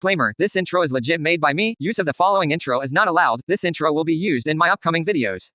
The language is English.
Disclaimer, this intro is legit made by me, use of the following intro is not allowed, this intro will be used in my upcoming videos.